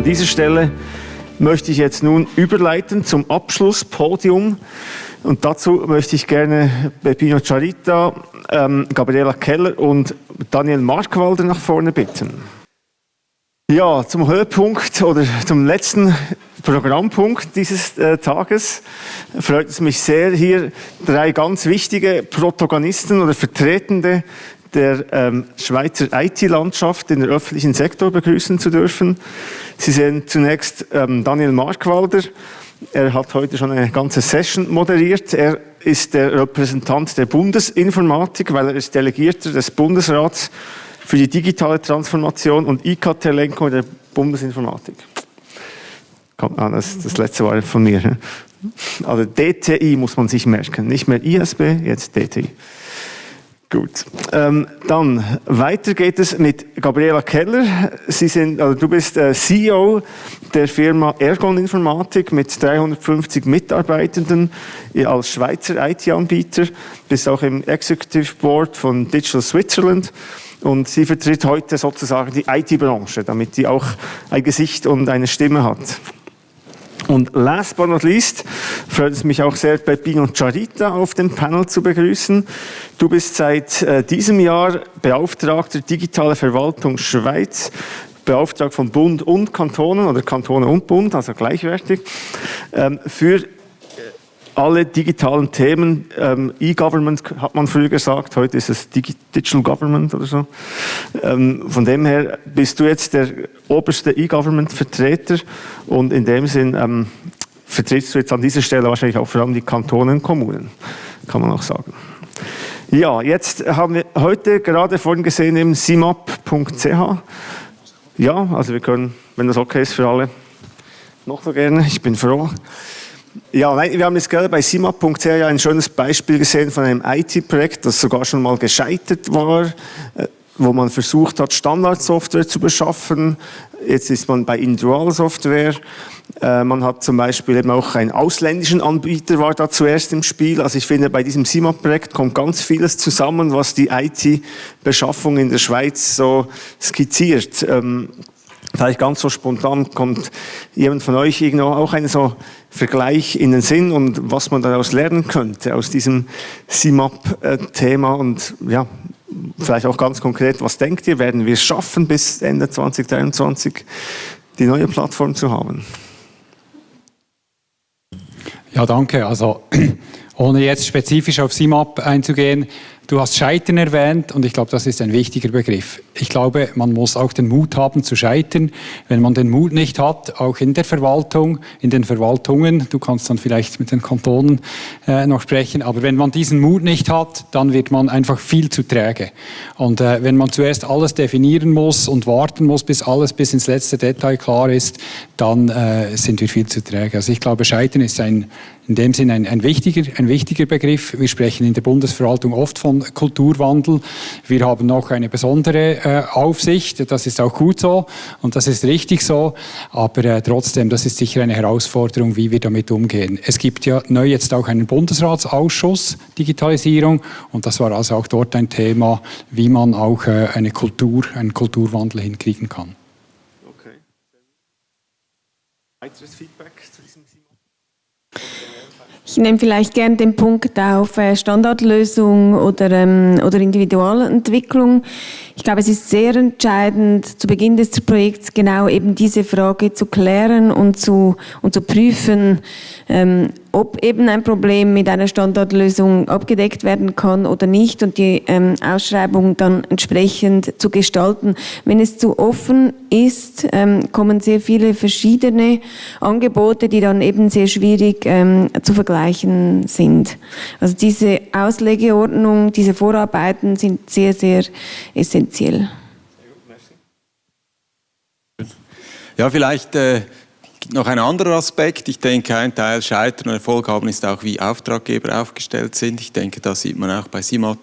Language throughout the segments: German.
an dieser Stelle möchte ich jetzt nun überleiten zum Abschlusspodium. Und dazu möchte ich gerne Peppino Charita, ähm, Gabriela Keller und Daniel Markwalder nach vorne bitten. Ja, zum Höhepunkt oder zum letzten Programmpunkt dieses äh, Tages freut es mich sehr, hier drei ganz wichtige Protagonisten oder Vertretende der ähm, Schweizer IT-Landschaft in der öffentlichen Sektor begrüßen zu dürfen. Sie sehen zunächst ähm, Daniel Markwalder. Er hat heute schon eine ganze Session moderiert. Er ist der Repräsentant der Bundesinformatik, weil er ist Delegierter des Bundesrats für die digitale Transformation und IKT-Lenkung der Bundesinformatik. Ah, das, das letzte war von mir. Also DTI muss man sich merken, nicht mehr ISB, jetzt DTI. Gut, ähm, dann weiter geht es mit Gabriela Keller. Sie sind, also du bist äh, CEO der Firma Ergon Informatik mit 350 Mitarbeitenden als Schweizer IT-Anbieter, bist auch im Executive Board von Digital Switzerland und sie vertritt heute sozusagen die IT-Branche, damit sie auch ein Gesicht und eine Stimme hat. Und last but not least freut es mich auch sehr, Peppino Charita auf dem Panel zu begrüßen. Du bist seit äh, diesem Jahr Beauftragter Digitale Verwaltung Schweiz, beauftragt von Bund und Kantonen oder Kantone und Bund, also gleichwertig, ähm, für alle digitalen Themen, ähm, E-Government hat man früher gesagt, heute ist es Digital Government oder so. Ähm, von dem her bist du jetzt der oberste E-Government-Vertreter und in dem Sinn ähm, vertrittst du jetzt an dieser Stelle wahrscheinlich auch vor allem die Kantonen und Kommunen, kann man auch sagen. Ja, jetzt haben wir heute gerade vorhin gesehen im simap.ch. Ja, also wir können, wenn das okay ist für alle, noch so gerne, ich bin froh. Ja, wir haben jetzt gerade bei simap.ch ein schönes Beispiel gesehen von einem IT-Projekt, das sogar schon mal gescheitert war, äh, wo man versucht hat, Standardsoftware zu beschaffen. Jetzt ist man bei Individualsoftware. Äh, man hat zum Beispiel eben auch einen ausländischen Anbieter war da zuerst im Spiel. Also ich finde, bei diesem SIMAP-Projekt kommt ganz vieles zusammen, was die IT-Beschaffung in der Schweiz so skizziert. Vielleicht ganz so spontan kommt jemand von euch irgendwo auch ein so Vergleich in den Sinn und was man daraus lernen könnte aus diesem CIMAP-Thema und ja, vielleicht auch ganz konkret, was denkt ihr, werden wir es schaffen bis Ende 2023 die neue Plattform zu haben? Ja, danke. Also ohne jetzt spezifisch auf CIMAP einzugehen, Du hast Scheitern erwähnt und ich glaube, das ist ein wichtiger Begriff. Ich glaube, man muss auch den Mut haben zu scheitern. Wenn man den Mut nicht hat, auch in der Verwaltung, in den Verwaltungen, du kannst dann vielleicht mit den Kantonen äh, noch sprechen, aber wenn man diesen Mut nicht hat, dann wird man einfach viel zu träge. Und äh, wenn man zuerst alles definieren muss und warten muss, bis alles bis ins letzte Detail klar ist, dann äh, sind wir viel zu träge. Also ich glaube, Scheitern ist ein, in dem Sinn ein, ein, wichtiger, ein wichtiger Begriff. Wir sprechen in der Bundesverwaltung oft von Kulturwandel. Wir haben noch eine besondere äh, Aufsicht, das ist auch gut so und das ist richtig so, aber äh, trotzdem, das ist sicher eine Herausforderung, wie wir damit umgehen. Es gibt ja neu jetzt auch einen Bundesratsausschuss Digitalisierung und das war also auch dort ein Thema, wie man auch äh, eine Kultur, einen Kulturwandel hinkriegen kann. Okay. Weiteres Feedback zu diesem Thema? Ich nehme vielleicht gerne den Punkt auf äh, Standardlösung oder, ähm, oder Individualentwicklung. Ich glaube, es ist sehr entscheidend, zu Beginn des Projekts genau eben diese Frage zu klären und zu, und zu prüfen, ähm, ob eben ein Problem mit einer Standardlösung abgedeckt werden kann oder nicht und die ähm, Ausschreibung dann entsprechend zu gestalten. Wenn es zu offen ist, ähm, kommen sehr viele verschiedene Angebote, die dann eben sehr schwierig ähm, zu vergleichen sind. Also diese Auslegeordnung, diese Vorarbeiten sind sehr, sehr essentiell. Ja, vielleicht äh noch ein anderer Aspekt. Ich denke, ein Teil Scheitern und Erfolg haben ist auch, wie Auftraggeber aufgestellt sind. Ich denke, das sieht man auch bei SIMAP.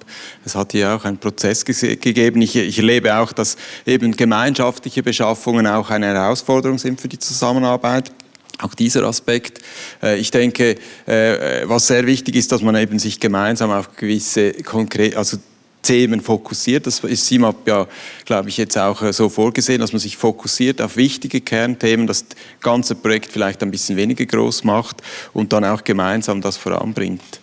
Es hat hier auch einen Prozess gegeben. Ich, ich erlebe auch, dass eben gemeinschaftliche Beschaffungen auch eine Herausforderung sind für die Zusammenarbeit. Auch dieser Aspekt. Äh, ich denke, äh, was sehr wichtig ist, dass man eben sich gemeinsam auf gewisse konkrete, also Themen fokussiert. Das ist CIMAP ja, glaube ich, jetzt auch äh, so vorgesehen, dass man sich fokussiert auf wichtige Kernthemen, das ganze Projekt vielleicht ein bisschen weniger groß macht und dann auch gemeinsam das voranbringt.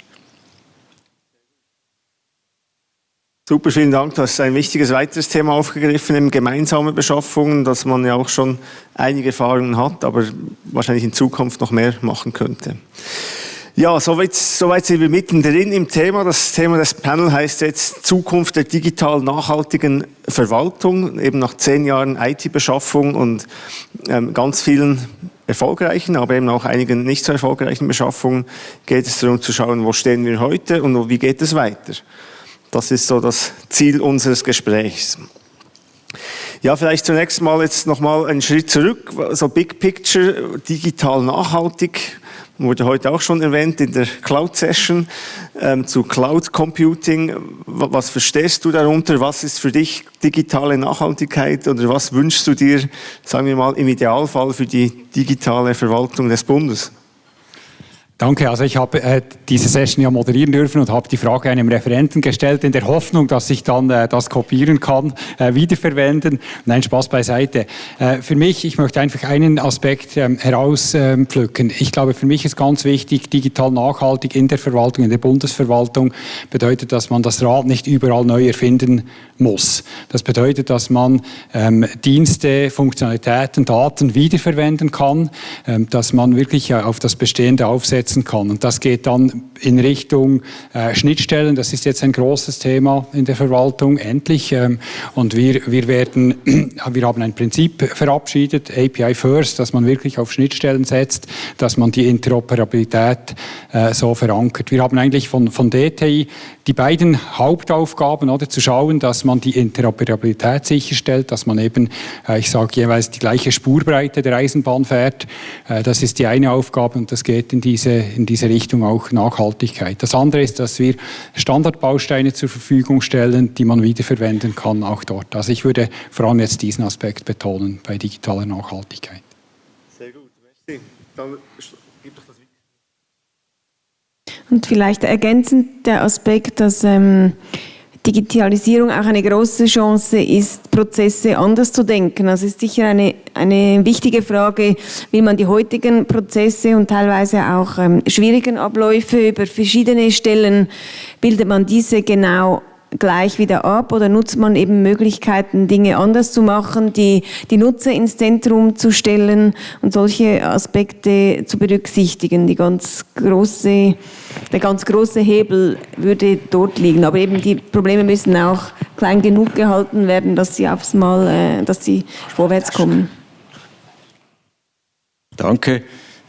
Super, vielen Dank. Du hast ein wichtiges weiteres Thema aufgegriffen, eben gemeinsame Beschaffungen, dass man ja auch schon einige Erfahrungen hat, aber wahrscheinlich in Zukunft noch mehr machen könnte. Ja, soweit, soweit sind wir mittendrin im Thema. Das Thema des Panel heißt jetzt Zukunft der digital nachhaltigen Verwaltung, eben nach zehn Jahren IT-Beschaffung und ähm, ganz vielen erfolgreichen, aber eben auch einigen nicht so erfolgreichen Beschaffungen geht es darum zu schauen, wo stehen wir heute und wie geht es weiter. Das ist so das Ziel unseres Gesprächs. Ja, vielleicht zunächst mal jetzt nochmal einen Schritt zurück, so Big Picture, digital nachhaltig, wurde heute auch schon erwähnt in der Cloud Session, ähm, zu Cloud Computing. Was verstehst du darunter? Was ist für dich digitale Nachhaltigkeit oder was wünschst du dir, sagen wir mal, im Idealfall für die digitale Verwaltung des Bundes? Danke. Also ich habe äh, diese Session ja moderieren dürfen und habe die Frage einem Referenten gestellt, in der Hoffnung, dass ich dann äh, das kopieren kann, äh, wiederverwenden. Nein, Spaß beiseite. Äh, für mich, ich möchte einfach einen Aspekt ähm, herauspflücken. ich glaube, für mich ist ganz wichtig, digital nachhaltig in der Verwaltung, in der Bundesverwaltung, bedeutet, dass man das Rad nicht überall neu erfinden muss. Das bedeutet, dass man ähm, Dienste, Funktionalitäten, Daten wiederverwenden kann, ähm, dass man wirklich äh, auf das Bestehende aufsetzt setzen kann. Und das geht dann in Richtung äh, Schnittstellen. Das ist jetzt ein großes Thema in der Verwaltung, endlich. Ähm, und wir, wir, werden, wir haben ein Prinzip verabschiedet, API First, dass man wirklich auf Schnittstellen setzt, dass man die Interoperabilität äh, so verankert. Wir haben eigentlich von, von DTI die beiden Hauptaufgaben, oder, zu schauen, dass man die Interoperabilität sicherstellt, dass man eben, äh, ich sage jeweils, die gleiche Spurbreite der Eisenbahn fährt. Äh, das ist die eine Aufgabe und das geht in diese, in diese Richtung auch Nachhaltigkeit. Das andere ist, dass wir Standardbausteine zur Verfügung stellen, die man wiederverwenden kann, auch dort. Also ich würde vor allem jetzt diesen Aspekt betonen bei digitaler Nachhaltigkeit. Sehr gut, merci. Dann und vielleicht ergänzend der Aspekt, dass ähm, Digitalisierung auch eine große Chance ist, Prozesse anders zu denken. Also ist sicher eine, eine wichtige Frage, wie man die heutigen Prozesse und teilweise auch ähm, schwierigen Abläufe über verschiedene Stellen bildet man diese genau gleich wieder ab oder nutzt man eben Möglichkeiten, Dinge anders zu machen, die, die Nutzer ins Zentrum zu stellen und solche Aspekte zu berücksichtigen. Die ganz große, der ganz große Hebel würde dort liegen. Aber eben die Probleme müssen auch klein genug gehalten werden, dass sie aufs Mal, äh, dass sie vorwärts kommen. Danke.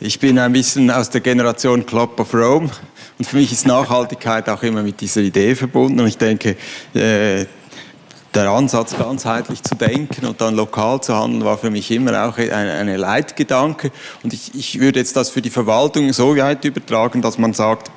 Ich bin ein bisschen aus der Generation Club of Rome. Und für mich ist Nachhaltigkeit auch immer mit dieser Idee verbunden. Und ich denke, äh, der Ansatz, ganzheitlich zu denken und dann lokal zu handeln, war für mich immer auch eine, eine Leitgedanke. Und ich würde jetzt das für die Verwaltung so weit übertragen, dass man sagt,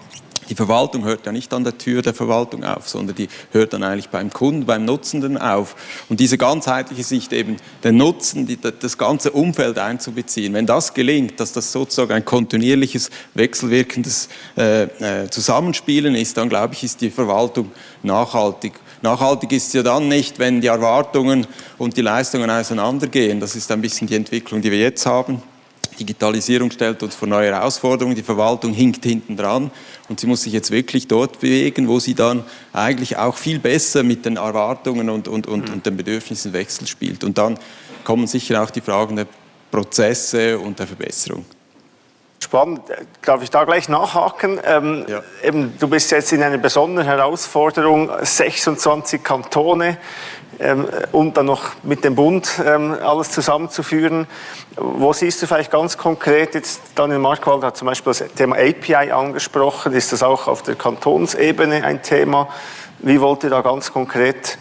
die Verwaltung hört ja nicht an der Tür der Verwaltung auf, sondern die hört dann eigentlich beim Kunden, beim Nutzenden auf. Und diese ganzheitliche Sicht eben, den Nutzen, die, das ganze Umfeld einzubeziehen, wenn das gelingt, dass das sozusagen ein kontinuierliches, wechselwirkendes äh, äh, Zusammenspielen ist, dann glaube ich, ist die Verwaltung nachhaltig. Nachhaltig ist ja dann nicht, wenn die Erwartungen und die Leistungen auseinandergehen. Das ist ein bisschen die Entwicklung, die wir jetzt haben. Digitalisierung stellt uns vor neue Herausforderungen, die Verwaltung hinkt hinten dran und sie muss sich jetzt wirklich dort bewegen, wo sie dann eigentlich auch viel besser mit den Erwartungen und, und, und, und den Bedürfnissen Wechsel spielt. Und dann kommen sicher auch die Fragen der Prozesse und der Verbesserung. Spannend. Darf ich da gleich nachhaken? Ähm, ja. eben, du bist jetzt in einer besonderen Herausforderung, 26 Kantone ähm, und dann noch mit dem Bund ähm, alles zusammenzuführen. Wo siehst du vielleicht ganz konkret, jetzt Daniel Markwald hat zum Beispiel das Thema API angesprochen, ist das auch auf der Kantonsebene ein Thema? Wie wollt ihr da ganz konkret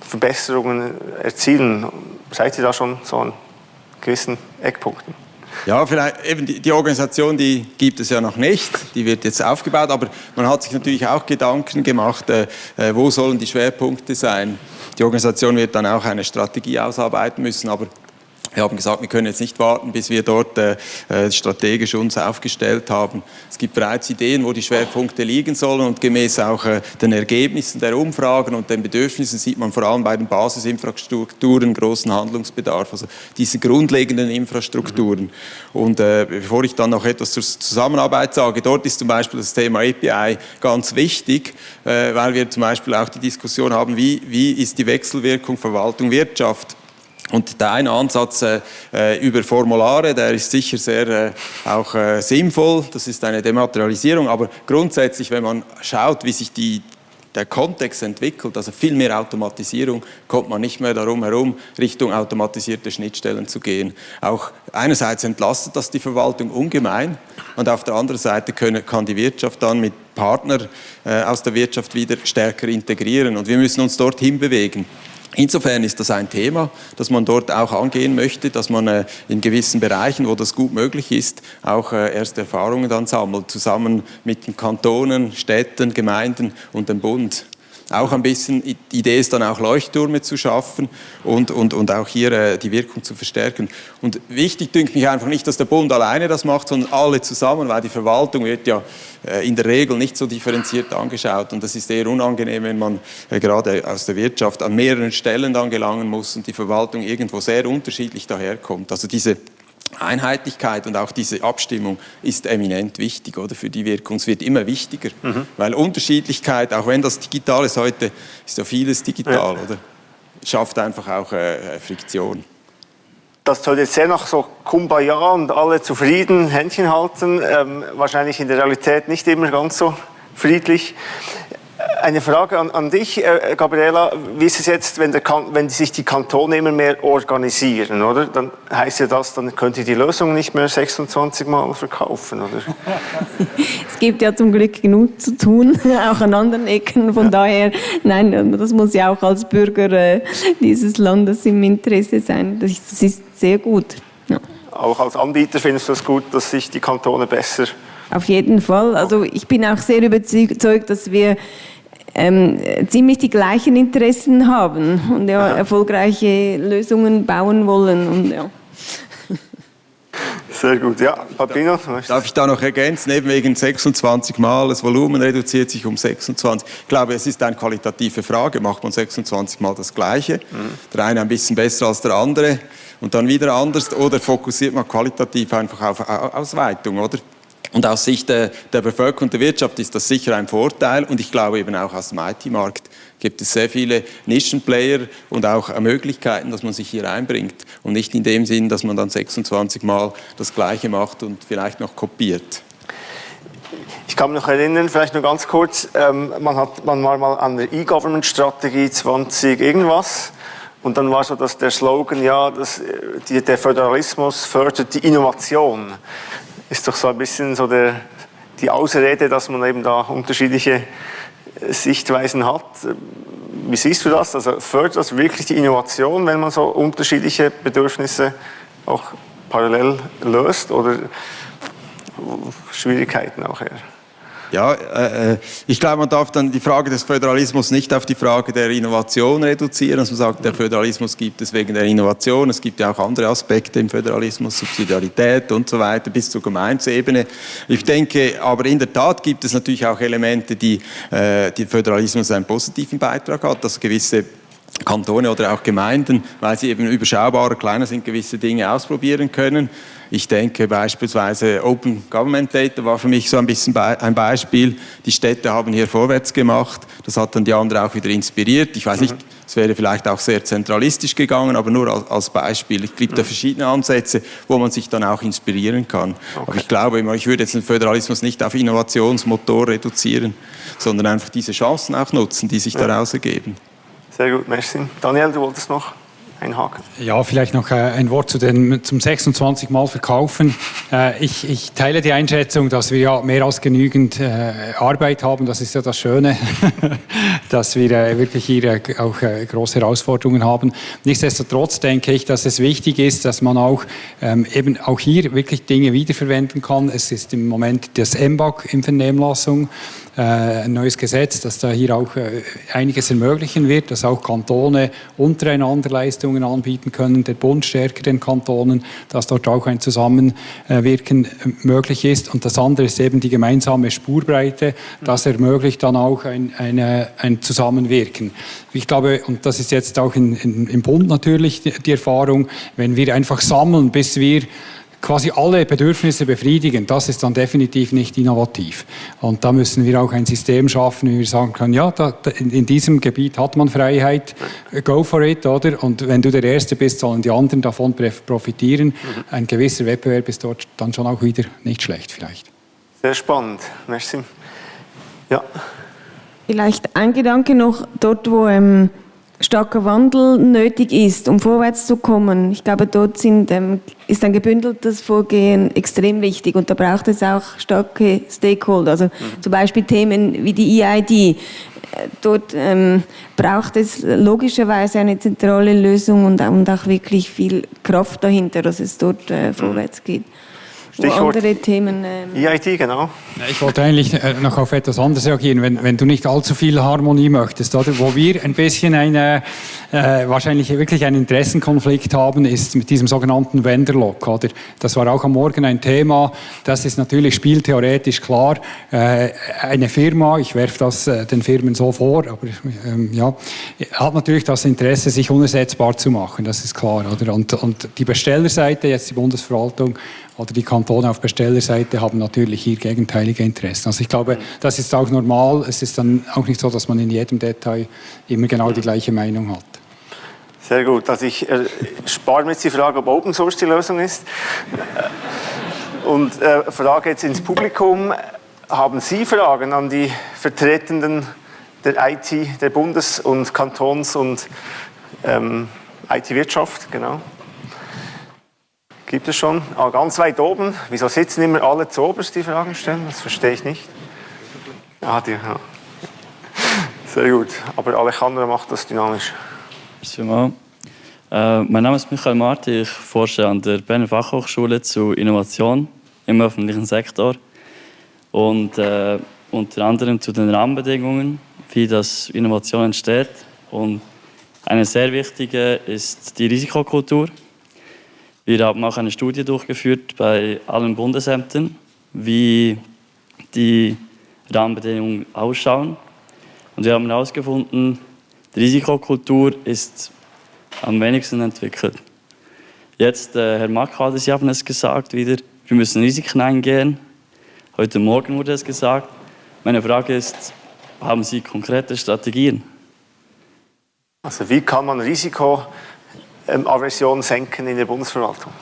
Verbesserungen erzielen? Seid ihr da schon so an gewissen Eckpunkten? Ja, vielleicht eben die, die, Organisation, die gibt es ja noch nicht, die wird jetzt aufgebaut, aber man hat sich natürlich auch Gedanken gemacht, äh, äh wo sollen die Schwerpunkte sein. Die Organisation wird dann auch eine Strategie ausarbeiten müssen, aber Wir haben gesagt, wir können jetzt nicht warten, bis wir dort äh, äh, strategisch uns aufgestellt haben. Es gibt bereits Ideen, wo die Schwerpunkte liegen sollen und gemäß auch äh, den Ergebnissen der Umfragen und den Bedürfnissen sieht man vor allem bei den Basisinfrastrukturen großen Handlungsbedarf, also diese grundlegenden Infrastrukturen. Mhm. Und äh, bevor ich dann noch etwas zur Zusammenarbeit sage, dort ist zum Beispiel das Thema API ganz wichtig, äh, weil wir zum Beispiel auch die Diskussion haben, wie, wie ist die Wechselwirkung Verwaltung Wirtschaft und der eine Ansatz äh, äh, über Formulare, der ist sicher sehr äh, auch äh, sinnvoll, das ist eine Dematerialisierung, aber grundsätzlich, wenn man schaut, wie sich die, der Kontext entwickelt, also viel mehr Automatisierung, kommt man nicht mehr darum herum, Richtung automatisierte Schnittstellen zu gehen. Auch einerseits entlastet das die Verwaltung ungemein und auf der anderen Seite können, kann die Wirtschaft dann mit Partnern äh, aus der Wirtschaft wieder stärker integrieren und wir müssen uns dorthin bewegen. Insofern ist das ein Thema, das man dort auch angehen möchte, dass man äh, in gewissen Bereichen, wo das gut möglich ist, auch äh, erste Erfahrungen dann sammelt, zusammen mit den Kantonen, Städten, Gemeinden und dem Bund auch ein bisschen, die Idee ist dann auch Leuchttürme zu schaffen und, und, und auch hier äh, die Wirkung zu verstärken. Und wichtig dünkt mich einfach nicht, dass der Bund alleine das macht, sondern alle zusammen, weil die Verwaltung wird ja äh, in der Regel nicht so differenziert angeschaut und das ist eher unangenehm, wenn man äh, gerade aus der Wirtschaft an mehreren Stellen dann gelangen muss und die Verwaltung irgendwo sehr unterschiedlich daherkommt. Also diese Einheitlichkeit und auch diese Abstimmung ist eminent wichtig oder für die Wirkung. Es wird immer wichtiger, mhm. weil Unterschiedlichkeit, auch wenn das digital ist heute, ist ja vieles digital, ja. oder? Schafft einfach auch äh, Friktion. Das soll jetzt sehr nach so Kumbaya und alle zufrieden, Händchen halten, ähm, wahrscheinlich in der Realität nicht immer ganz so friedlich. Eine Frage an, an dich, äh, Gabriela. Wie ist es jetzt, wenn, wenn sich die Kantone immer mehr organisieren, oder? Dann heißt ja das, dann könnt ihr die Lösung nicht mehr 26 Mal verkaufen, oder? es gibt ja zum Glück genug zu tun, auch an anderen Ecken. Von ja. daher, nein, das muss ja auch als Bürger äh, dieses Landes im Interesse sein. Das ist, das ist sehr gut. Ja. Auch als Anbieter findest du es gut, dass sich die Kantone besser auf jeden Fall. Also ich bin auch sehr überzeugt, dass wir ähm, ziemlich die gleichen Interessen haben und ja, erfolgreiche Lösungen bauen wollen. Und, ja. Sehr gut, ja. Papino? Darf ich da noch ergänzen, eben wegen 26 Mal, das Volumen reduziert sich um 26. Ich glaube, es ist eine qualitative Frage, macht man 26 Mal das Gleiche, mhm. der eine ein bisschen besser als der andere und dann wieder anders, oder fokussiert man qualitativ einfach auf Ausweitung, oder? Und aus Sicht der, der Bevölkerung und der Wirtschaft ist das sicher ein Vorteil. Und ich glaube eben auch aus dem IT-Markt gibt es sehr viele Nischenplayer und auch Möglichkeiten, dass man sich hier einbringt. Und nicht in dem Sinn, dass man dann 26 Mal das Gleiche macht und vielleicht noch kopiert. Ich kann mich noch erinnern, vielleicht nur ganz kurz, ähm, man, hat, man war mal an der E-Government-Strategie 20 irgendwas. Und dann war so dass der Slogan, ja, das, die, der Föderalismus fördert die Innovation ist doch so ein bisschen so der, die Ausrede, dass man eben da unterschiedliche äh, Sichtweisen hat. Wie siehst du das? Also fördert das wirklich die Innovation, wenn man so unterschiedliche Bedürfnisse auch parallel löst oder Schwierigkeiten auch her? Ja, äh, äh, ich glaube, man darf dann die Frage des Föderalismus nicht auf die Frage der Innovation reduzieren. Also man sagt, der Föderalismus gibt es wegen der Innovation. Es gibt ja auch andere Aspekte im Föderalismus, Subsidiarität und so weiter, bis zur Gemeinsebene. Ich denke, aber in der Tat gibt es natürlich auch Elemente, die, äh, die Föderalismus einen positiven Beitrag hat, dass gewisse Kantone oder auch Gemeinden, weil sie eben überschaubarer, kleiner sind, gewisse Dinge ausprobieren können. Ich denke beispielsweise Open Government Data war für mich so ein bisschen ein Beispiel. Die Städte haben hier vorwärts gemacht. Das hat dann die anderen auch wieder inspiriert. Ich weiß nicht, mhm. es wäre vielleicht auch sehr zentralistisch gegangen, aber nur als Beispiel. Es gibt da mhm. verschiedene Ansätze, wo man sich dann auch inspirieren kann. Okay. Aber ich glaube, ich würde jetzt den Föderalismus nicht auf Innovationsmotor reduzieren, sondern einfach diese Chancen auch nutzen, die sich daraus ergeben. Sehr gut, merci. Daniel, du wolltest noch? einhaken? Ja, vielleicht noch äh, ein Wort zu den, zum 26 Mal verkaufen. Äh, ich, ich, teile die Einschätzung, dass wir ja mehr als genügend äh, Arbeit haben. Das ist ja das Schöne, dass wir wirklich hier auch große Herausforderungen haben. Nichtsdestotrotz denke ich, dass es wichtig ist, dass man auch ähm, eben auch hier wirklich Dinge wiederverwenden kann. Es ist im Moment das MBAG in Vernehmlassung ein neues Gesetz, das da hier auch einiges ermöglichen wird, dass auch Kantone untereinander Leistungen Leistungen anbieten können, der Bund stärker den Kantonen, dass dort auch ein Zusammenwirken äh, möglich ist. Und das andere ist eben die gemeinsame Spurbreite, das ermöglicht dann auch ein, eine, ein Zusammenwirken. Ich glaube, und das ist jetzt auch in, in, im Bund natürlich die, die Erfahrung, wenn wir einfach sammeln, bis wir quasi alle Bedürfnisse befriedigen, das ist dann definitiv nicht innovativ. Und da müssen wir auch ein System schaffen, wie wir sagen können, ja, da, in, diesem Gebiet hat man Freiheit, go for it, oder? Und wenn du der Erste bist, sollen die anderen davon profitieren. Mhm. Ein gewisser Wettbewerb ist dort dann schon auch wieder nicht schlecht vielleicht. Sehr spannend, merci. Ja. Vielleicht ein Gedanke noch, dort wo... Ähm starker Wandel nötig ist, um vorwärts zu kommen. Ich glaube, dort sind, ähm, ist ein gebündeltes Vorgehen extrem wichtig und da braucht es auch starke Stakeholder, also mhm. zum Beispiel Themen wie die EID. Äh, dort ähm, braucht es logischerweise eine zentrale Lösung und, und, auch wirklich viel Kraft dahinter, dass es dort äh, vorwärts geht. Stichwort andere Themen. Ähm EIT, genau. Ich wollte eigentlich äh, noch auf etwas anderes reagieren. Wenn, wenn du nicht allzu viel Harmonie möchtest, oder wo wir ein bisschen eine, äh, wahrscheinlich wirklich einen Interessenkonflikt haben, ist mit diesem sogenannten Vendor-Lock. Oder? Das war auch am Morgen ein Thema. Das ist natürlich spieltheoretisch klar. Äh, eine Firma, ich werfe das äh, den Firmen so vor, aber ähm, ja, hat natürlich das Interesse, sich unersetzbar zu machen. Das ist klar. Oder? Und, und die Bestellerseite, jetzt die Bundesverwaltung, oder die Kantone auf Bestellerseite haben natürlich hier gegenteilige Interessen. Also ich glaube, das ist auch normal. Es ist dann auch nicht so, dass man in jedem Detail immer genau die gleiche Meinung hat. Sehr gut. Also ich äh, spare mir jetzt die Frage, ob Open Source die Lösung ist. Und äh, Frage jetzt ins Publikum. Haben Sie Fragen an die Vertretenden der IT, der Bundes- und Kantons- und ähm, IT-Wirtschaft? Genau. Gibt es schon? Ah, ganz weit oben. Wieso sitzen immer alle zu oberst, die Fragen stellen? Das verstehe ich nicht. Ah, die, ja. Sehr gut. Aber Alejandro macht das dynamisch. Merci äh, mein Name ist Michael Marti. Ich forsche an der Berner Fachhochschule zu Innovation im öffentlichen Sektor und äh, unter anderem zu den Rahmenbedingungen, wie das Innovation entsteht. Und eine sehr wichtige ist die Risikokultur. Wir haben auch eine Studie durchgeführt bei allen Bundesämtern, wie die Rahmenbedingungen ausschauen. Und wir haben herausgefunden, die Risikokultur ist am wenigsten entwickelt. Jetzt, äh, Herr Makade, Sie haben es gesagt wieder, wir müssen Risiken eingehen. Heute Morgen wurde es gesagt. Meine Frage ist, haben Sie konkrete Strategien? Also wie kann man Risiko ähm, Aversion senken in der Bundesverwaltung?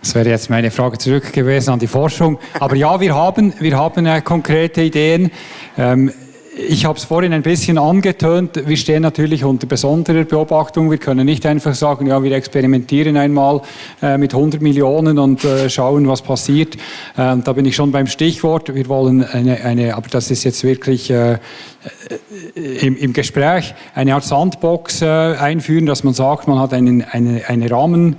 Das wäre jetzt meine Frage zurück gewesen an die Forschung. Aber ja, wir haben, wir haben äh, konkrete Ideen. Ähm, ich habe es vorhin ein bisschen angetönt. Wir stehen natürlich unter besonderer Beobachtung. Wir können nicht einfach sagen, ja, wir experimentieren einmal äh, mit 100 Millionen und äh, schauen, was passiert. Ähm, da bin ich schon beim Stichwort. Wir wollen eine, eine aber das ist jetzt wirklich äh, im, im, Gespräch, eine Art Sandbox äh, einführen, dass man sagt, man hat einen, eine, eine Rahmen,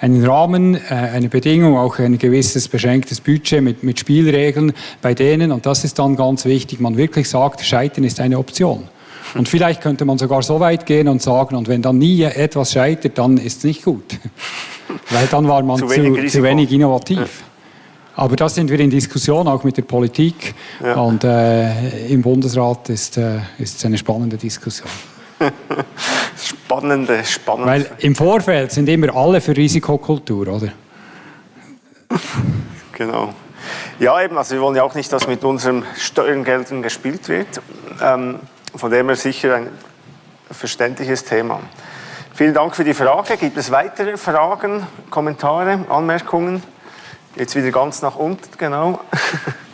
einen Rahmen, äh, eine Bedingung, auch ein gewisses beschränktes Budget mit, mit Spielregeln bei denen, und das ist dann ganz wichtig, man wirklich sagt, Scheitern ist eine Option. Und vielleicht könnte man sogar so weit gehen und sagen, und wenn dann nie etwas scheitert, dann ist es nicht gut. Weil dann war man zu wenig, zu, wenig innovativ. Ja. Aber da sind wir in Diskussion, auch mit der Politik. Ja. Und äh, im Bundesrat ist, äh, ist es eine spannende Diskussion. spannende, spannende. Weil im Vorfeld sind immer alle für Risikokultur, oder? genau. Ja, eben, also wir wollen ja auch nicht, dass mit unseren Steuergeldern gespielt wird. Ähm, von dem her sicher ein verständliches Thema. Vielen Dank für die Frage. Gibt es weitere Fragen, Kommentare, Anmerkungen? Jetzt wieder ganz nach unten, genau.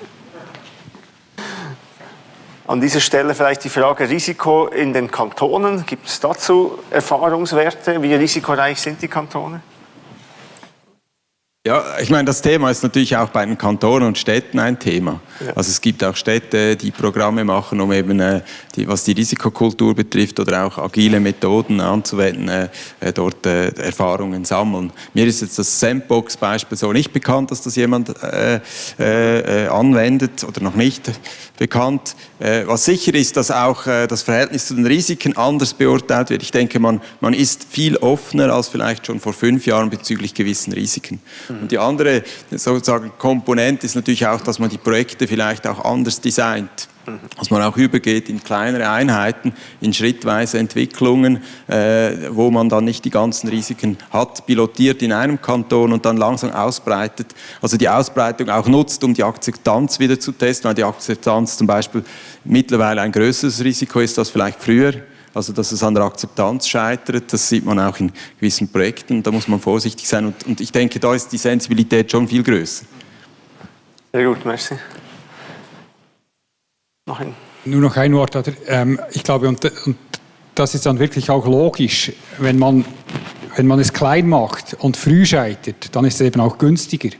An dieser Stelle vielleicht die Frage Risiko in den Kantonen. Gibt es dazu Erfahrungswerte? Wie risikoreich sind die Kantone? Ja, ich meine, das Thema ist natürlich auch bei den Kantonen und Städten ein Thema. Ja. Also es gibt auch Städte, die Programme machen, um eben, äh, die, was die Risikokultur betrifft oder auch agile Methoden anzuwenden, äh, äh dort äh, Erfahrungen sammeln. Mir ist jetzt das Sandbox-Beispiel so nicht bekannt, dass das jemand äh, äh, anwendet oder noch nicht bekannt. was sicher ist, dass auch das Verhältnis zu den Risiken anders beurteilt wird. Ich denke, man, man ist viel offener als vielleicht schon vor fünf Jahren bezüglich gewissen Risiken. Und die andere sozusagen Komponente ist natürlich auch, dass man die Projekte vielleicht auch anders designt. Dass man auch übergeht in kleinere Einheiten, in schrittweise Entwicklungen, äh, wo man dann nicht die ganzen Risiken hat, pilotiert in einem Kanton und dann langsam ausbreitet. Also die Ausbreitung auch nutzt, um die Akzeptanz wieder zu testen, weil die Akzeptanz zum Beispiel mittlerweile ein größeres Risiko ist als vielleicht früher. Also dass es an der Akzeptanz scheitert, das sieht man auch in gewissen Projekten. Da muss man vorsichtig sein und, und ich denke, da ist die Sensibilität schon viel größer. Sehr gut, merci. Noch ein. Nur noch ein Wort. Ähm, ich glaube, und, und das ist dann wirklich auch logisch, wenn man, wenn man es klein macht und früh scheitert, dann ist es eben auch günstiger.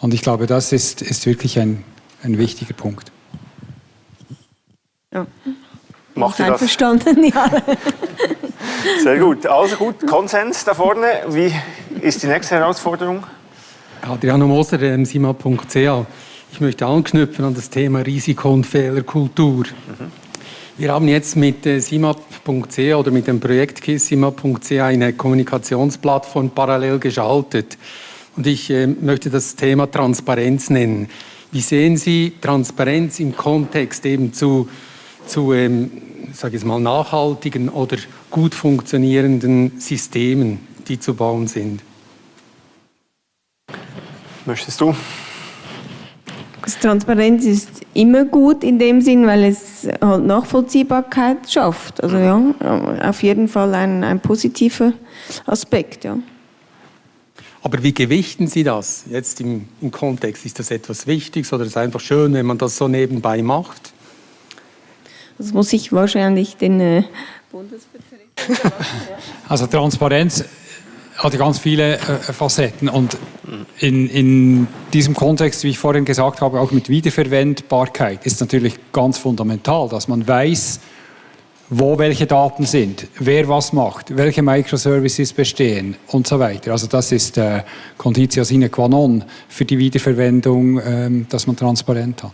Und ich glaube, das ist, ist wirklich ein, ein wichtiger Punkt. Ja. Macht ihr das? Einverstanden, ja. Sehr gut. Also gut, Konsens da vorne. Wie ist die nächste Herausforderung? Adriano Moser, simap.ca. Ich möchte anknüpfen an das Thema Risiko- und Fehlerkultur. Mhm. Wir haben jetzt mit äh, simap.ca oder mit dem Projekt simap.ca eine Kommunikationsplattform parallel geschaltet. Und ich äh, möchte das Thema Transparenz nennen. Wie sehen Sie Transparenz im Kontext eben zu zu ähm, sage ich mal, nachhaltigen oder gut funktionierenden Systemen, die zu bauen sind. Möchtest du? Transparenz ist immer gut in dem Sinn, weil es halt Nachvollziehbarkeit schafft. Also ja, auf jeden Fall ein, ein positiver Aspekt, ja. Aber wie gewichten Sie das jetzt im, im Kontext? Ist das etwas Wichtiges oder ist es einfach schön, wenn man das so nebenbei macht? Das muss ich wahrscheinlich den äh, Bundesvertreter Also Transparenz hat ganz viele äh, Facetten und in, in diesem Kontext, wie ich vorhin gesagt habe, auch mit Wiederverwendbarkeit ist natürlich ganz fundamental, dass man weiß, wo welche Daten sind, wer was macht, welche Microservices bestehen und so weiter. Also das ist äh, Conditio sine qua non für die Wiederverwendung, ähm, dass man transparent hat.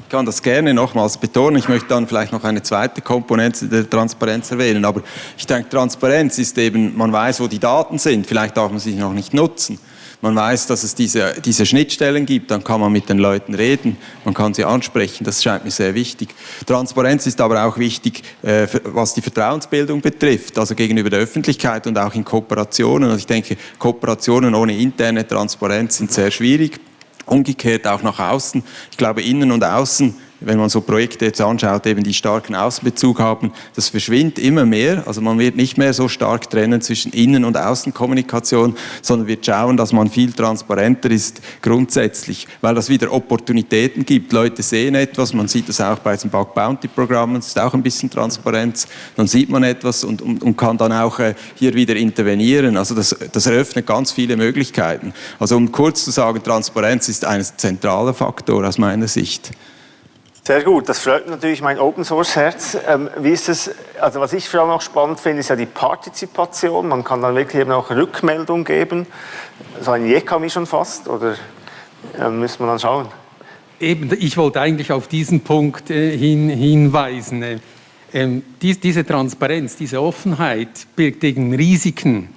Ich kann das gerne nochmals betonen. Ich möchte dann vielleicht noch eine zweite Komponente der Transparenz erwähnen. Aber ich denke, Transparenz ist eben, man weiß, wo die Daten sind. Vielleicht darf man sie noch nicht nutzen. Man weiß, dass es diese, diese Schnittstellen gibt, dann kann man mit den Leuten reden, man kann sie ansprechen, das scheint mir sehr wichtig. Transparenz ist aber auch wichtig, äh, was die Vertrauensbildung betrifft, also gegenüber der Öffentlichkeit und auch in Kooperationen. Und ich denke, Kooperationen ohne interne Transparenz sind sehr schwierig. Umgekehrt auch nach außen. Ich glaube, innen und außen wenn man so Projekte jetzt anschaut, eben die starken Außenbezug haben, das verschwindet immer mehr. Also man wird nicht mehr so stark trennen zwischen Innen- und Außenkommunikation, sondern wird schauen, dass man viel transparenter ist grundsätzlich, weil das wieder Opportunitäten gibt. Leute sehen etwas, man sieht das auch bei diesen Bug Bounty Programmen, es ist auch ein bisschen Transparenz. Dann sieht man etwas und, und, und kann dann auch äh, hier wieder intervenieren. Also das, das eröffnet ganz viele Möglichkeiten. Also um kurz zu sagen, Transparenz ist ein zentraler Faktor aus meiner Sicht. Sehr gut, das freut natürlich mein Open Source Herz. Ähm, wie ist es, also was ich vor allem auch spannend finde, ist ja die Partizipation. Man kann dann wirklich eben auch Rückmeldung geben. So ein Jekami schon fast, oder äh, müssen wir dann schauen? Eben, ich wollte eigentlich auf diesen Punkt äh, hin, hinweisen. Äh, ähm, dies, diese Transparenz, diese Offenheit birgt eben Risiken.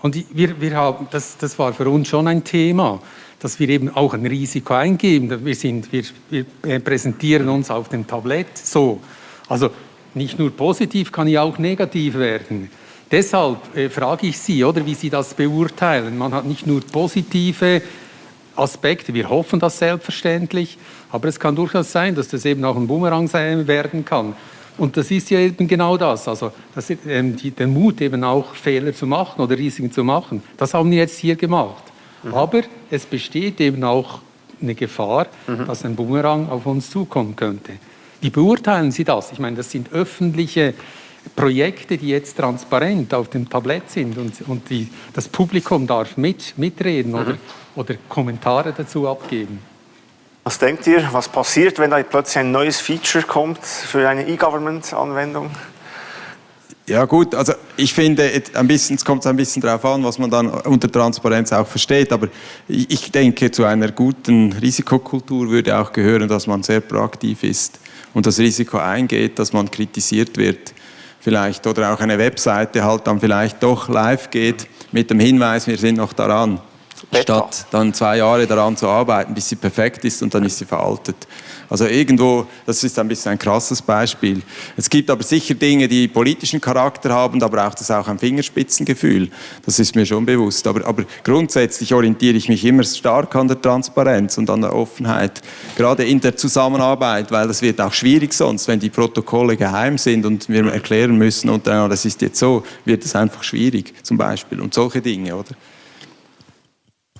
Und wir, wir haben, das, das war für uns schon ein Thema dass wir eben auch ein Risiko eingeben. Wir, sind, wir, wir präsentieren uns auf dem Tablett so. Also nicht nur positiv, kann ja auch negativ werden. Deshalb äh, frage ich Sie, oder, wie Sie das beurteilen. Man hat nicht nur positive Aspekte, wir hoffen das selbstverständlich, aber es kann durchaus sein, dass das eben auch ein Bumerang sein werden kann. Und das ist ja eben genau das, also das, ähm, die, der Mut eben auch Fehler zu machen oder Risiken zu machen. Das haben wir jetzt hier gemacht. Mhm. Aber es besteht eben auch eine Gefahr, mhm. dass ein Bumerang auf uns zukommen könnte. Wie beurteilen Sie das? Ich meine, das sind öffentliche Projekte, die jetzt transparent auf dem Tablett sind und, und die, das Publikum darf mit, mitreden oder, mhm. oder Kommentare dazu abgeben. Was denkt ihr, was passiert, wenn da plötzlich ein neues Feature kommt für eine E-Government-Anwendung? Ja gut, also ich finde, ein bisschen, es kommt ein bisschen darauf an, was man dann unter Transparenz auch versteht, aber ich denke, zu einer guten Risikokultur würde auch gehören, dass man sehr proaktiv ist und das Risiko eingeht, dass man kritisiert wird vielleicht oder auch eine Webseite halt dann vielleicht doch live geht mit dem Hinweis, wir sind noch daran, statt dann zwei Jahre daran zu arbeiten, bis sie perfekt ist und dann ist sie veraltet. Also irgendwo, das ist ein bisschen ein krasses Beispiel. Es gibt aber sicher Dinge, die politischen Charakter haben, da braucht es auch ein Fingerspitzengefühl. Das ist mir schon bewusst. Aber, aber grundsätzlich orientiere ich mich immer stark an der Transparenz und an der Offenheit, gerade in der Zusammenarbeit, weil das wird auch schwierig sonst, wenn die Protokolle geheim sind und wir erklären müssen und dann, das ist jetzt so, wird es einfach schwierig zum Beispiel und solche Dinge, oder?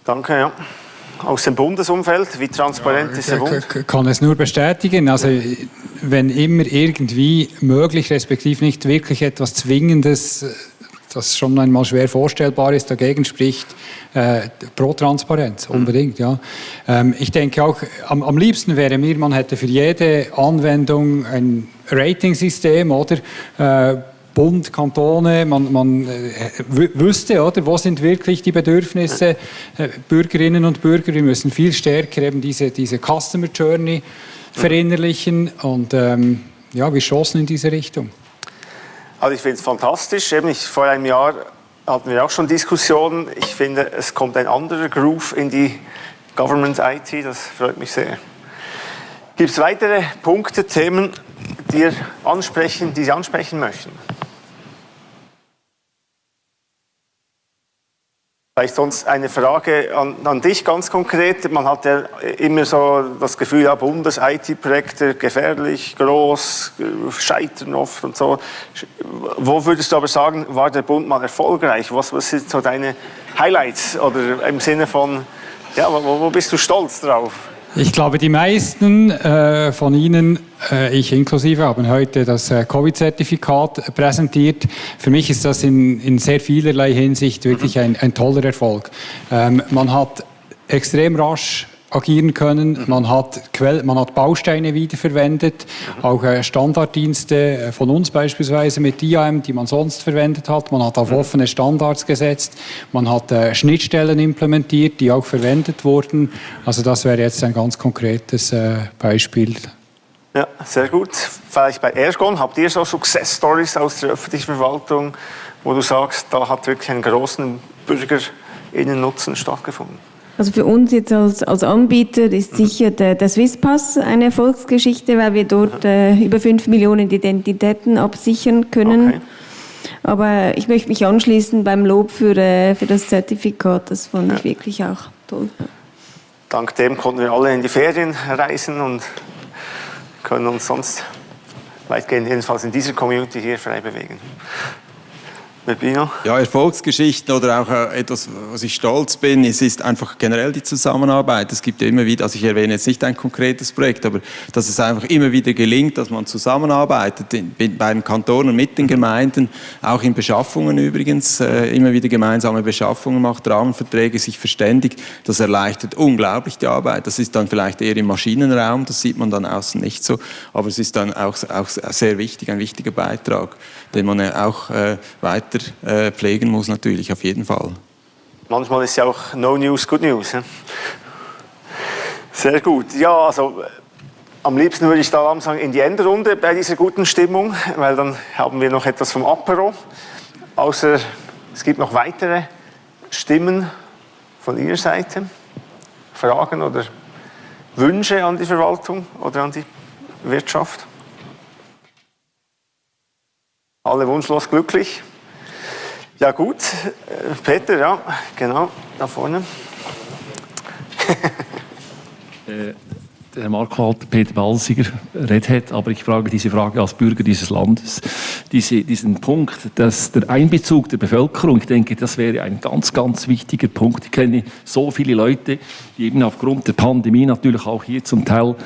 Danke, ja aus dem Bundesumfeld? Wie transparent ja, ist der Bund? Ich kann es nur bestätigen. Also, wenn immer irgendwie möglich, respektive nicht wirklich etwas Zwingendes, das schon einmal schwer vorstellbar ist, dagegen spricht, äh, pro Transparenz, mhm. unbedingt. Ja. Ähm, ich denke auch, am, am liebsten wäre mir, man hätte für jede Anwendung ein Rating-System, oder? Äh, Bund, Kantone, man, man äh, wüsste, oder, wo sind wirklich die Bedürfnisse äh, Bürgerinnen und Bürger. Wir müssen viel stärker eben diese, diese Customer Journey verinnerlichen und ähm, ja, wir schossen in diese Richtung. Also ich finde es fantastisch. Eben ich, vor einem Jahr hatten wir auch schon Diskussionen. Ich finde, es kommt ein anderer Groove in die Government IT. Das freut mich sehr. Gibt es weitere Punkte, Themen, die, ansprechen, die Sie ansprechen möchten? Vielleicht sonst eine Frage an, an, dich ganz konkret. Man hat ja immer so das Gefühl, ja, Bundes-IT-Projekte gefährlich, groß, scheitern oft und so. Wo würdest du aber sagen, war der Bund mal erfolgreich? Was, was sind so deine Highlights? Oder im Sinne von, ja, wo, wo bist du stolz drauf? Ich glaube, die meisten äh, von Ihnen, äh, ich inklusive, haben heute das äh, Covid-Zertifikat präsentiert. Für mich ist das in, in sehr vielerlei Hinsicht wirklich ein, ein toller Erfolg. Ähm, man hat extrem rasch agieren können. Mhm. Man, hat Quell, man hat Bausteine wiederverwendet, mhm. auch äh, Standarddienste äh, von uns beispielsweise mit IAM, die man sonst verwendet hat. Man hat auf mhm. offene Standards gesetzt. Man hat äh, Schnittstellen implementiert, die auch verwendet wurden. Also das wäre jetzt ein ganz konkretes äh, Beispiel. Ja, sehr gut. Vielleicht bei Ergon, habt ihr so Success Stories aus der öffentlichen Verwaltung, wo du sagst, da hat wirklich einen großen Bürgerinnennutzen stattgefunden? Also für uns jetzt als, als Anbieter ist sicher der, der Swisspass eine Erfolgsgeschichte, weil wir dort äh, über 5 Millionen Identitäten absichern können. Okay. Aber ich möchte mich anschließen beim Lob für, äh, für das Zertifikat. Das fand ja. ich wirklich auch toll. Dank dem konnten wir alle in die Ferien reisen und können uns sonst weitgehend jedenfalls in dieser Community hier frei bewegen. Ja, Erfolgsgeschichten oder auch äh, etwas, was ich stolz bin, es ist einfach generell die Zusammenarbeit. Es gibt ja immer wieder, also ich erwähne jetzt nicht ein konkretes Projekt, aber dass es einfach immer wieder gelingt, dass man zusammenarbeitet in, bei den Kantonen mit den Gemeinden, auch in Beschaffungen übrigens, äh, immer wieder gemeinsame Beschaffungen macht, Rahmenverträge, sich verständigt. Das erleichtert unglaublich die Arbeit. Das ist dann vielleicht eher im Maschinenraum, das sieht man dann außen nicht so, aber es ist dann auch, auch sehr wichtig, ein wichtiger Beitrag den man auch äh, weiter äh, pflegen muss natürlich, auf jeden Fall. Manchmal ist ja auch No News Good News. Sehr gut. Ja, also am liebsten würde ich da langsam in die Endrunde bei dieser guten Stimmung, weil dann haben wir noch etwas vom Apero. Außer es gibt noch weitere Stimmen von Ihrer Seite, Fragen oder Wünsche an die Verwaltung oder an die Wirtschaft. Alle wunschlos glücklich. Ja gut, Peter, ja, genau, da vorne. Äh, der Herr Markwald, Peter Balsiger, Red Hat, aber ich frage diese Frage als Bürger dieses Landes. Diese, diesen Punkt, dass der Einbezug der Bevölkerung, ich denke, das wäre ein ganz, ganz wichtiger Punkt. Ich kenne so viele Leute, die eben aufgrund der Pandemie natürlich auch hier zum Teil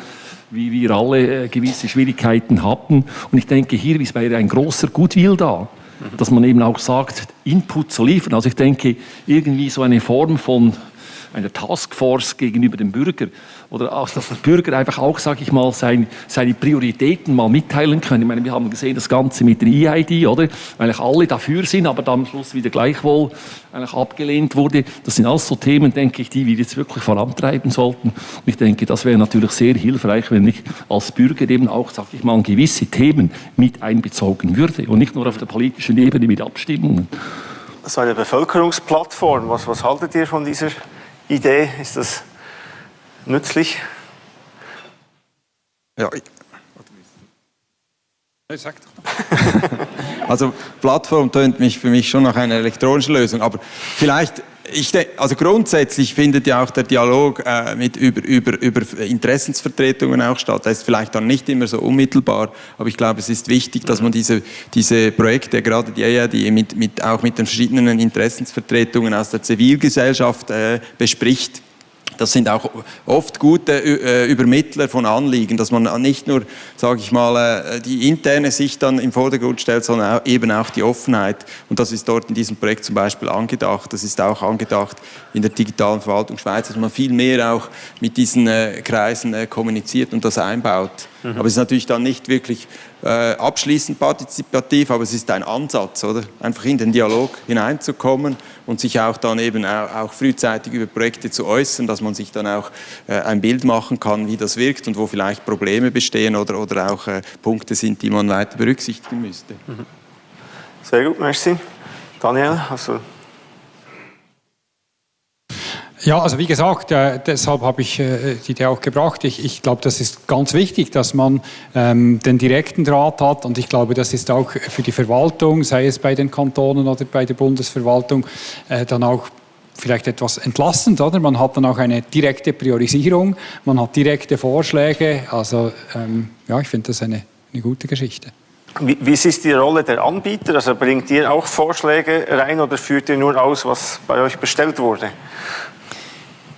wie wir alle äh, gewisse Schwierigkeiten hatten. Und ich denke, hier wäre ein großer Gutwill da, dass man eben auch sagt, Input zu liefern. Also ich denke, irgendwie so eine Form von einer Taskforce gegenüber dem Bürger oder auch, dass der Bürger einfach auch, sage ich mal, sein, seine Prioritäten mal mitteilen kann. Ich meine, wir haben gesehen, das Ganze mit der EID, oder? Eigentlich alle dafür sind, aber dann am Schluss wieder gleichwohl eigentlich abgelehnt wurde. Das sind alles so Themen, denke ich, die wir jetzt wirklich vorantreiben sollten. Und ich denke, das wäre natürlich sehr hilfreich, wenn ich als Bürger eben auch, sage ich mal, gewisse Themen mit einbezogen würde und nicht nur auf der politischen Ebene mit Abstimmungen. So eine Bevölkerungsplattform, was, was haltet ihr von dieser Idee? Ist das nützlich? Ja, also Plattform tönt mich für mich schon nach einer elektronischen Lösung, aber vielleicht, ich denke, also grundsätzlich findet ja auch der Dialog äh, mit über, über, über Interessensvertretungen auch statt. Das ist vielleicht dann nicht immer so unmittelbar, aber ich glaube, es ist wichtig, dass man diese, diese Projekte, gerade die EIA, die mit, mit, auch mit den verschiedenen Interessensvertretungen aus der Zivilgesellschaft äh, bespricht das sind auch oft gute äh, Übermittler von Anliegen, dass man nicht nur, sage ich mal, äh, die interne Sicht dann im Vordergrund stellt, sondern eben auch die Offenheit. Und das ist dort in diesem Projekt zum Beispiel angedacht. Das ist auch angedacht in der digitalen Verwaltung Schweiz, dass man viel mehr auch mit diesen äh, Kreisen kommuniziert und das einbaut. Mhm. Aber es ist natürlich dann nicht wirklich äh, abschließend partizipativ, aber es ist ein Ansatz, oder? Einfach in den Dialog hineinzukommen und sich auch dann eben auch, frühzeitig über Projekte zu äußern, dass man sich dann auch äh, ein Bild machen kann, wie das wirkt und wo vielleicht Probleme bestehen oder, oder auch äh, Punkte sind, die man weiter berücksichtigen müsste. Mhm. Sehr gut, merci. Daniel, also ja, also wie gesagt, äh, deshalb habe ich äh, die Idee auch gebracht. Ich, ich glaube, das ist ganz wichtig, dass man ähm, den direkten Draht hat und ich glaube, das ist auch für die Verwaltung, sei es bei den Kantonen oder bei der Bundesverwaltung, äh, dann auch vielleicht etwas entlastend, oder? Man hat dann auch eine direkte Priorisierung, man hat direkte Vorschläge. Also ähm, ja, ich finde das eine, eine gute Geschichte. Wie, wie ist die Rolle der Anbieter? Also bringt ihr auch Vorschläge rein oder führt ihr nur aus, was bei euch bestellt wurde?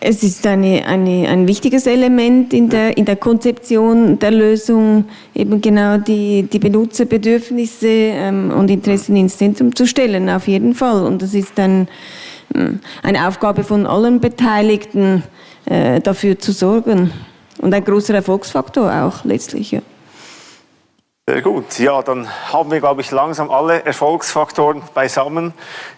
Es ist eine, eine, ein wichtiges Element in der, in der Konzeption der Lösung, eben genau die, die Benutzerbedürfnisse ähm, und Interessen ins Zentrum zu stellen, auf jeden Fall. Und das ist dann ähm, eine Aufgabe von allen Beteiligten, äh, dafür zu sorgen. Und ein großer Erfolgsfaktor auch letztlich. Ja. Sehr gut. Ja, dann haben wir, glaube ich, langsam alle Erfolgsfaktoren beisammen,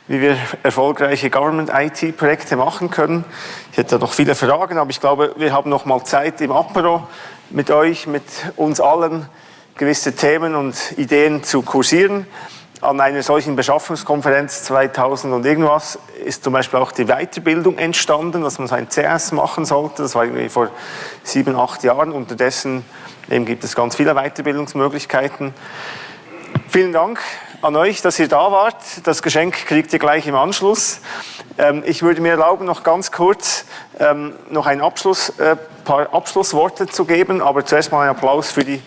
wie wir erfolgreiche Government-IT-Projekte machen können. Ich hätte noch viele Fragen, aber ich glaube, wir haben noch mal Zeit im Apero mit euch, mit uns allen, gewisse Themen und Ideen zu kursieren. An einer solchen Beschaffungskonferenz 2000 und irgendwas ist zum Beispiel auch die Weiterbildung entstanden, dass man so ein CS machen sollte. Das war irgendwie vor sieben, acht Jahren. Unterdessen Eben gibt es ganz viele Weiterbildungsmöglichkeiten. Vielen Dank an euch, dass ihr da wart. Das Geschenk kriegt ihr gleich im Anschluss. Ähm, ich würde mir erlauben, noch ganz kurz ähm, noch ein Abschluss, äh, paar Abschlussworte zu geben, aber zuerst mal einen Applaus für die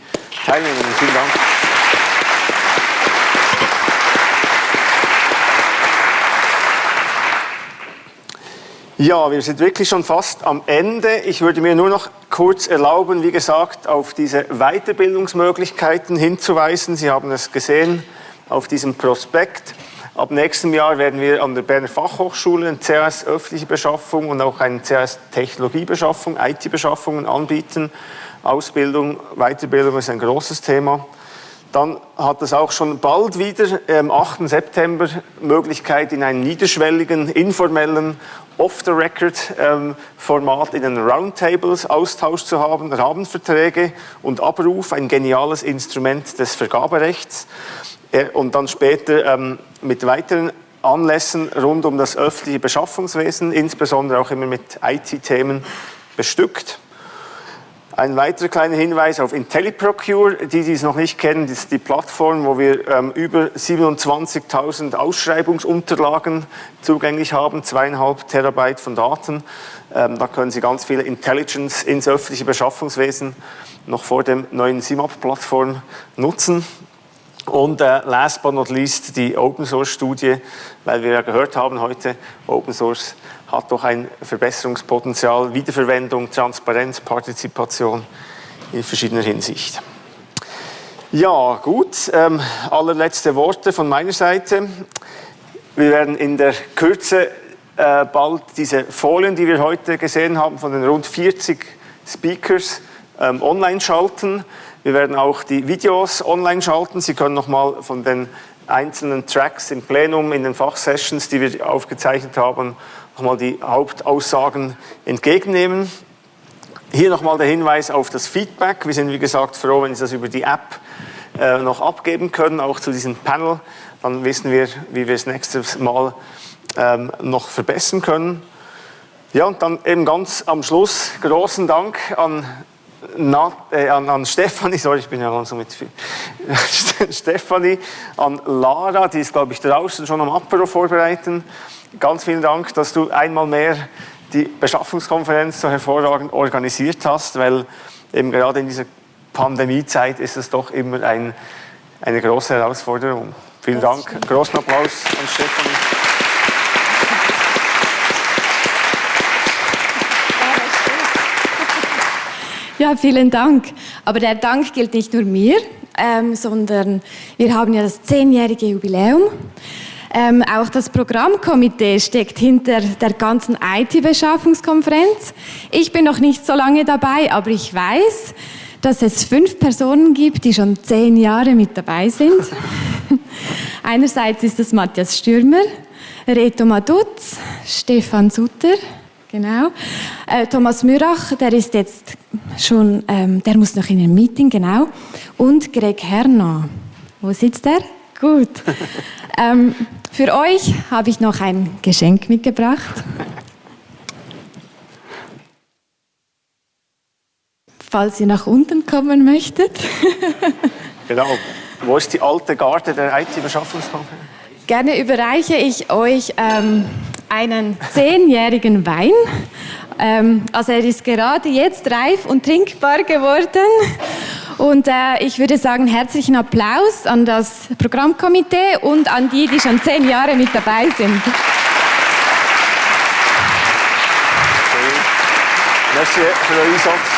Teilnehmer. Vielen Dank. Ja, wir sind wirklich schon fast am Ende. Ich würde mir nur noch kurz erlauben, wie gesagt, auf diese Weiterbildungsmöglichkeiten hinzuweisen. Sie haben es gesehen auf diesem Prospekt. Ab nächstem Jahr werden wir an der Berner Fachhochschule ein CAS öffentliche Beschaffung und auch eine CAS Technologiebeschaffung, IT-Beschaffungen anbieten. Ausbildung, Weiterbildung ist ein großes Thema. Dann hat es auch schon bald wieder am 8. September Möglichkeit, in einem niederschwelligen, informellen Off-the-Record-Format in den Roundtables Austausch zu haben, Rahmenverträge und Abruf, ein geniales Instrument des Vergaberechts. Äh, und dann später ähm, mit weiteren Anlässen rund um das öffentliche Beschaffungswesen, insbesondere auch immer mit IT-Themen bestückt. Ein weiterer kleiner Hinweis auf IntelliProcure. Die, die es noch nicht kennen, das ist die Plattform, wo wir ähm, über 27.000 Ausschreibungsunterlagen zugänglich haben, zweieinhalb Terabyte von Daten. Ähm, da können Sie ganz viele Intelligence ins öffentliche Beschaffungswesen noch vor dem neuen SIMAP-Plattform nutzen. Und äh, last but not least die Open Source Studie, weil wir ja gehört haben heute, Open Source hat doch ein Verbesserungspotenzial, Wiederverwendung, Transparenz, Partizipation. in verschiedener Hinsicht. Ja, gut. Ähm, allerletzte Worte von meiner Seite. Wir werden in der Kürze äh, bald diese Folien, die wir heute gesehen haben, von den rund 40 Speakers ähm, online schalten. Wir werden auch die Videos online schalten. Sie können nochmal von den einzelnen Tracks im Plenum, in den Fachsessions, die wir aufgezeichnet haben, nochmal die Hauptaussagen entgegennehmen. Hier nochmal der Hinweis auf das Feedback. Wir sind, wie gesagt, froh, wenn Sie das über die App äh, noch abgeben können, auch zu diesem Panel. Dann wissen wir, wie wir es nächstes Mal ähm, noch verbessern können. Ja, und dann eben ganz am Schluss großen Dank an, Na, äh, an, an Stefanie, sorry, ich bin ja langsam mit viel. Stefanie, an Lara, die ist, glaube ich, draußen schon am Apero vorbereiten. Ganz vielen Dank, dass du einmal mehr die Beschaffungskonferenz so hervorragend organisiert hast, weil eben gerade in dieser Pandemiezeit ist es doch immer ein, eine große Herausforderung. Vielen Dank. Großen Applaus an Stefanie. Ja, vielen Dank. Aber der Dank gilt nicht nur mir, ähm, sondern wir haben ja das zehnjährige Jubiläum. Ähm, auch das Programmkomitee steckt hinter der ganzen IT-Beschaffungskonferenz. Ich bin noch nicht so lange dabei, aber ich weiß, dass es fünf Personen gibt, die schon zehn Jahre mit dabei sind. Einerseits ist es Matthias Stürmer, Reto Madutz, Stefan Sutter, genau. Äh, Thomas Mürach, der ist jetzt schon, ähm, der muss noch in ein Meeting, genau. Und Greg Herner. Wo sitzt er? Gut. ähm, für euch habe ich noch ein Geschenk mitgebracht. falls ihr nach unten kommen möchtet. genau. Wo ist die alte Garde der IT-Beschaffungskonferenz? Gerne überreiche ich euch ähm, einen zehnjährigen Wein. Ähm, also er ist gerade jetzt reif und trinkbar geworden. Und äh, ich würde sagen, herzlichen Applaus an das Programmkomitee und an die, die schon zehn Jahre mit dabei sind. Merci für den Einsatz.